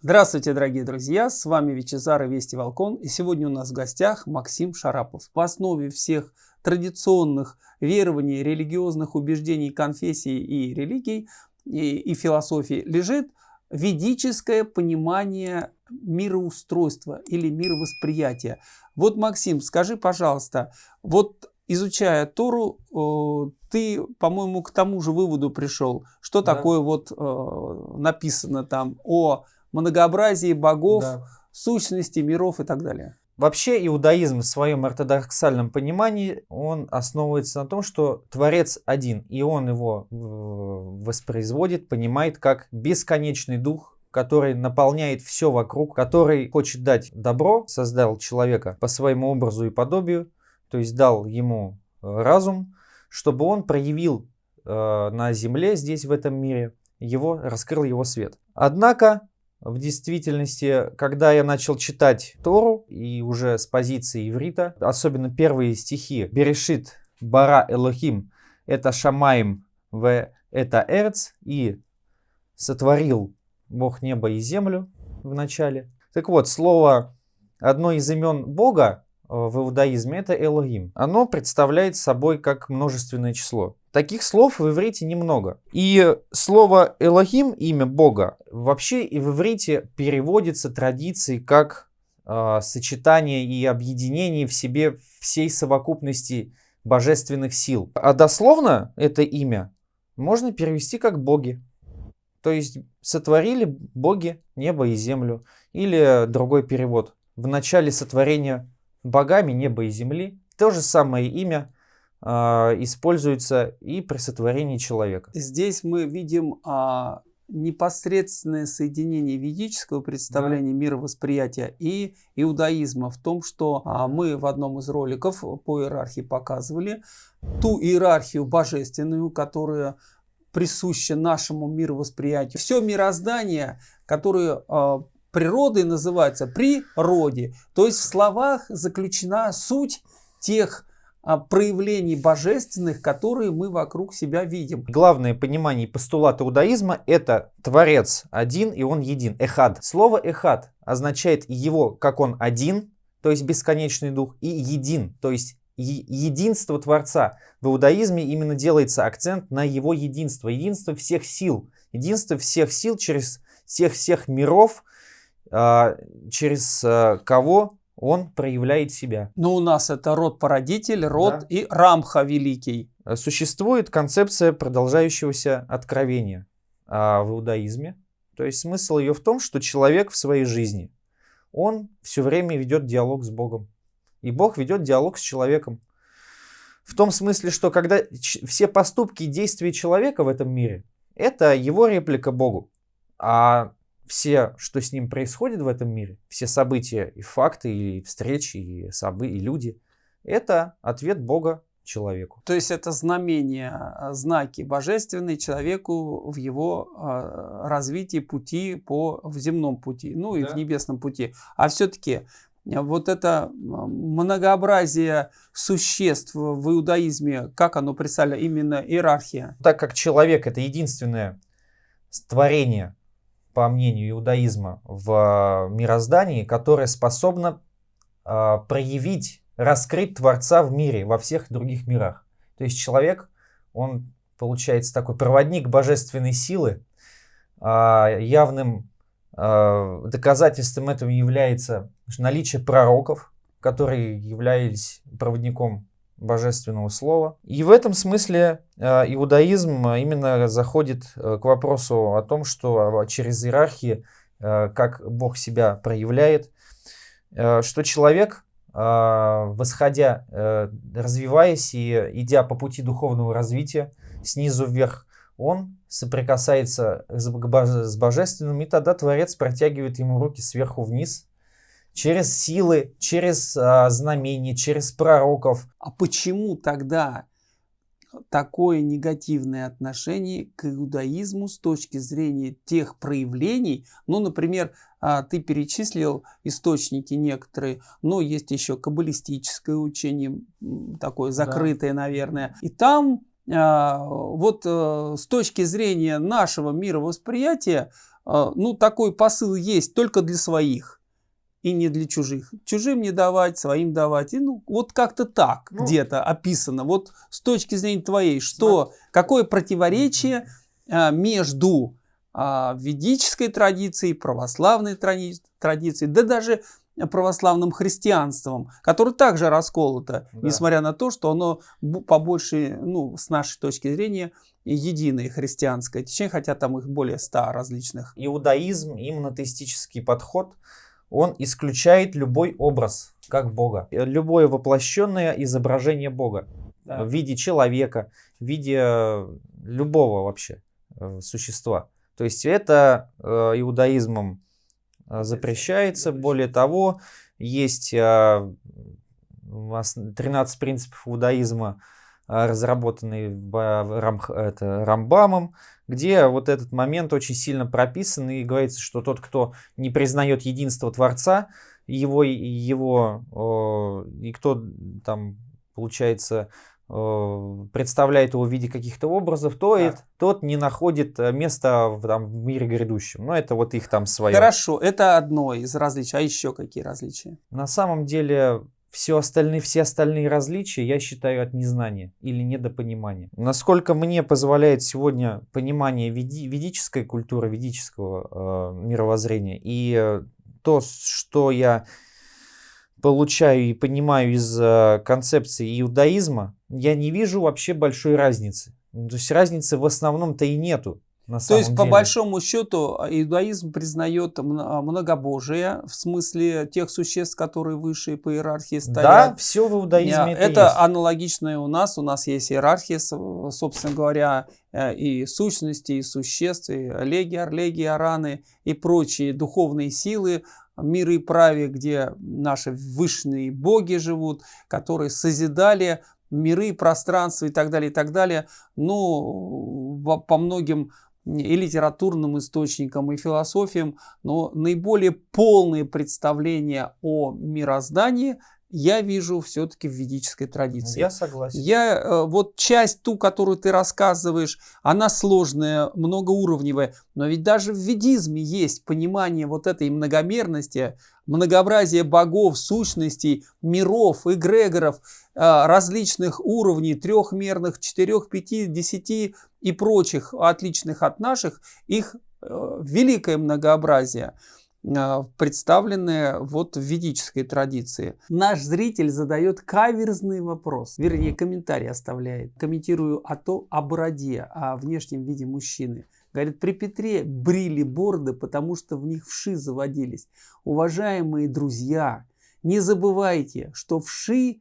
Здравствуйте, дорогие друзья! С вами Вичезар и Вести Волкон. И сегодня у нас в гостях Максим Шарапов. В основе всех традиционных верований, религиозных убеждений, конфессий и религий и, и философии лежит ведическое понимание мироустройства или мировосприятия. Вот, Максим, скажи, пожалуйста, вот изучая Тору, ты, по-моему, к тому же выводу пришел, что да. такое вот написано там о многообразии богов, да. сущности миров и так далее. Вообще иудаизм в своем ортодоксальном понимании, он основывается на том, что Творец один, и он его воспроизводит, понимает как бесконечный дух, который наполняет все вокруг, который хочет дать добро, создал человека по своему образу и подобию, то есть дал ему э, разум, чтобы он проявил э, на земле, здесь в этом мире, его, раскрыл его свет. Однако в действительности, когда я начал читать Тору, и уже с позиции иврита, особенно первые стихи, Берешит Бара Элохим, это Шамаем в это Эрц, и сотворил Бог небо и землю в начале. Так вот, слово, одно из имен Бога в иудаизме это Элохим. Оно представляет собой как множественное число. Таких слов в иврите немного. И слово Элохим, имя Бога, вообще и в иврите переводится традицией как э, сочетание и объединение в себе всей совокупности божественных сил. А дословно это имя можно перевести как боги. То есть сотворили боги небо и землю. Или другой перевод. В начале сотворения богами неба и земли. То же самое имя используется и при сотворении человека. Здесь мы видим а, непосредственное соединение ведического представления да. мировосприятия и иудаизма в том, что а, мы в одном из роликов по иерархии показывали ту иерархию божественную, которая присуща нашему мировосприятию. Все мироздание, которое э, природой называется природе, то есть в словах заключена суть тех а, проявлений божественных, которые мы вокруг себя видим. Главное понимание постулата иудаизма – это Творец один и Он един, эхад. Слово эхад означает его, как Он один, то есть бесконечный дух, и един, то есть единство Творца. В иудаизме именно делается акцент на его единство, единство всех сил, единство всех сил через всех-всех миров, а, через а, кого он проявляет себя. Но у нас это род-породитель, род да. и рамха великий. Существует концепция продолжающегося откровения а, в иудаизме. То есть смысл ее в том, что человек в своей жизни, он все время ведет диалог с Богом. И Бог ведет диалог с человеком. В том смысле, что когда все поступки и действия человека в этом мире, это его реплика Богу. А все, что с ним происходит в этом мире, все события и факты, и встречи, и, собы, и люди, это ответ Бога человеку. То есть это знамения, а, знаки божественные человеку в его э, развитии пути по в земном пути, ну и да. в небесном пути. А все-таки вот это многообразие существ в иудаизме, как оно представляет, именно иерархия? Так как человек это единственное творение, по мнению иудаизма, в мироздании, которое способно э, проявить, раскрыть Творца в мире, во всех других мирах. То есть человек, он получается такой проводник божественной силы, э, явным э, доказательством этого является наличие пророков, которые являлись проводником божественного слова. И в этом смысле э, иудаизм именно заходит э, к вопросу о том, что через иерархии, э, как Бог себя проявляет, что человек, восходя, развиваясь и идя по пути духовного развития снизу вверх, он соприкасается с божественным, и тогда Творец протягивает ему руки сверху вниз, через силы, через а, знамения, через пророков. А почему тогда такое негативное отношение к иудаизму с точки зрения тех проявлений? Ну, например, а, ты перечислил источники некоторые, но есть еще каббалистическое учение, такое закрытое, да. наверное. И там а, вот э, с точки зрения нашего мировосприятия, а, ну, такой посыл есть только для своих и не для чужих. Чужим не давать, своим давать. И, ну, вот как-то так ну, где-то описано. Вот с точки зрения твоей, что, какое противоречие а, между ведической традицией, православной традицией, да даже православным христианством, которое также расколото, да. несмотря на то, что оно по большей, ну, с нашей точки зрения, единое христианское течение, хотя там их более ста различных. Иудаизм и монотеистический подход, он исключает любой образ как Бога, любое воплощенное изображение Бога да. в виде человека, в виде любого вообще э, существа. То есть это э, иудаизмом запрещается. Более того, есть 13 а, принципов иудаизма, а, разработанные это, Рамбамом, где вот этот момент очень сильно прописан и говорится, что тот, кто не признает единство Творца, его, его и кто там, получается, представляет его в виде каких-то образов, то да. это, тот не находит э, места в, там, в мире грядущем. Но это вот их там свое. Хорошо, это одно из различий. А еще какие различия? На самом деле все остальные, все остальные различия я считаю от незнания или недопонимания. Насколько мне позволяет сегодня понимание веди, ведической культуры, ведического э, мировоззрения и э, то, что я получаю и понимаю из э, концепции иудаизма, я не вижу вообще большой разницы. То есть разницы в основном-то и нету. На То есть, деле. по большому счету, иудаизм признает многобожие, в смысле тех существ, которые выше по иерархии стоят. Да, все в иудаизме это, это есть. аналогично и у нас. У нас есть иерархия, собственно говоря, э, и сущности, и существ, и леги, орлеги, араны, и прочие духовные силы, мира и праве, где наши высшие боги живут, которые созидали миры, пространства и так далее, и так далее. Но по многим и литературным источникам, и философиям, но наиболее полные представления о мироздании я вижу все-таки в ведической традиции. Я согласен. Я, э, вот часть ту, которую ты рассказываешь, она сложная, многоуровневая, но ведь даже в ведизме есть понимание вот этой многомерности, многообразия богов, сущностей, миров, эгрегоров, э, различных уровней, трехмерных, четырех, пяти, десяти и прочих, отличных от наших, их э, великое многообразие. А, представленные вот в ведической традиции. Наш зритель задает каверзный вопрос, вернее комментарий оставляет. Комментирую о то, о бороде, о внешнем виде мужчины. Говорит, при Петре брили борды, потому что в них вши заводились. Уважаемые друзья, не забывайте, что вши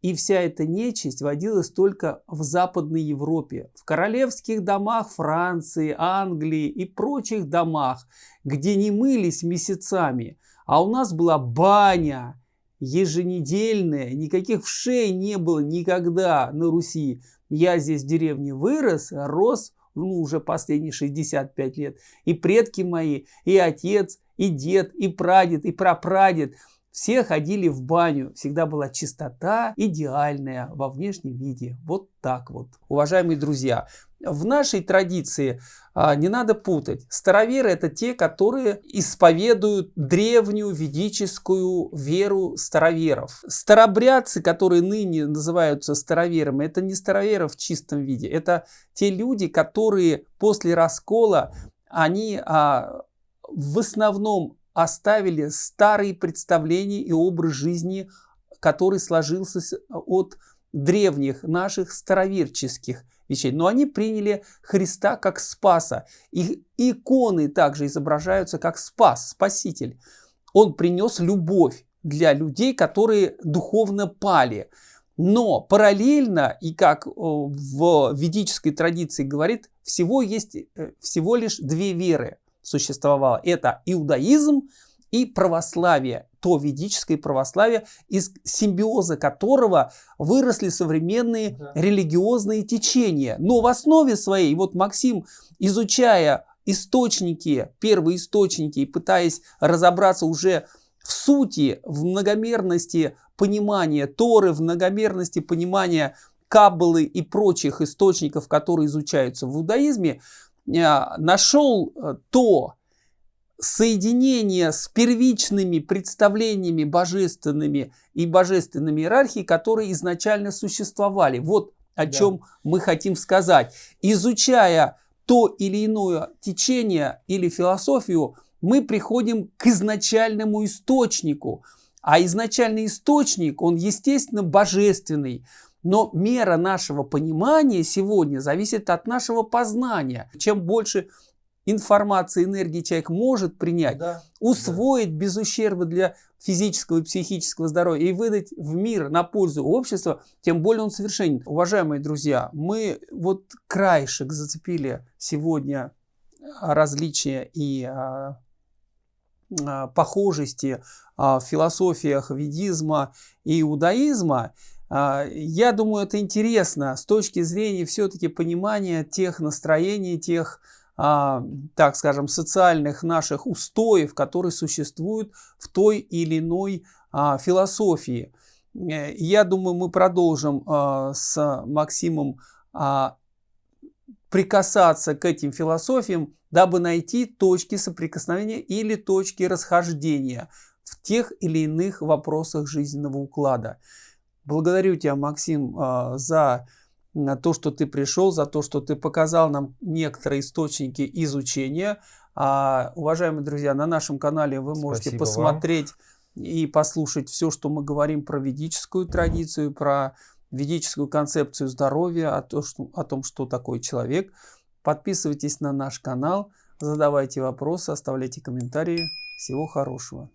и вся эта нечисть водилась только в Западной Европе, в королевских домах Франции, Англии и прочих домах, где не мылись месяцами. А у нас была баня еженедельная, никаких вшей не было никогда на Руси. Я здесь в деревне вырос, рос, ну, уже последние 65 лет. И предки мои, и отец, и дед, и прадед, и прапрадед – все ходили в баню, всегда была чистота идеальная во внешнем виде. Вот так вот. Уважаемые друзья, в нашей традиции а, не надо путать. Староверы это те, которые исповедуют древнюю ведическую веру староверов. Старобрядцы, которые ныне называются староверами, это не староверы в чистом виде. Это те люди, которые после раскола, они а, в основном оставили старые представления и образ жизни, который сложился от древних наших староверческих вещей. Но они приняли Христа как Спаса. И иконы также изображаются как Спас, Спаситель. Он принес любовь для людей, которые духовно пали. Но параллельно, и как в ведической традиции говорит, всего есть э, всего лишь две веры существовало. Это иудаизм и православие, то ведическое православие, из симбиоза которого выросли современные да. религиозные течения. Но в основе своей, вот Максим, изучая источники, первые источники, и пытаясь разобраться уже в сути, в многомерности понимания Торы, в многомерности понимания каббалы и прочих источников, которые изучаются в иудаизме, нашел то соединение с первичными представлениями божественными и божественными иерархией, которые изначально существовали. Вот о да. чем мы хотим сказать. Изучая то или иное течение или философию, мы приходим к изначальному источнику. А изначальный источник, он, естественно, божественный. Но мера нашего понимания сегодня зависит от нашего познания. Чем больше информации, энергии человек может принять, да, усвоить да. без ущерба для физического и психического здоровья и выдать в мир на пользу общества, тем более он совершенен. Уважаемые друзья, мы вот краешек зацепили сегодня различия и а, а, похожести а, в философиях ведизма и иудаизма. А, я думаю, это интересно с точки зрения все-таки понимания тех настроений, тех а, так скажем, социальных наших устоев, которые существуют в той или иной а, философии. Э, я думаю, мы продолжим с Максимом прикасаться к этим философиям, дабы найти точки соприкосновения или точки расхождения в тех или иных вопросах жизненного уклада. Благодарю тебя, Максим, за на то, что ты пришел, за то, что ты показал нам некоторые источники изучения. А, уважаемые друзья, на нашем канале вы можете Спасибо посмотреть вам. и послушать все, что мы говорим про ведическую традицию, про ведическую концепцию здоровья, о, том, что, о том, что такое человек. Подписывайтесь на наш канал, задавайте вопросы, оставляйте комментарии. Всего хорошего.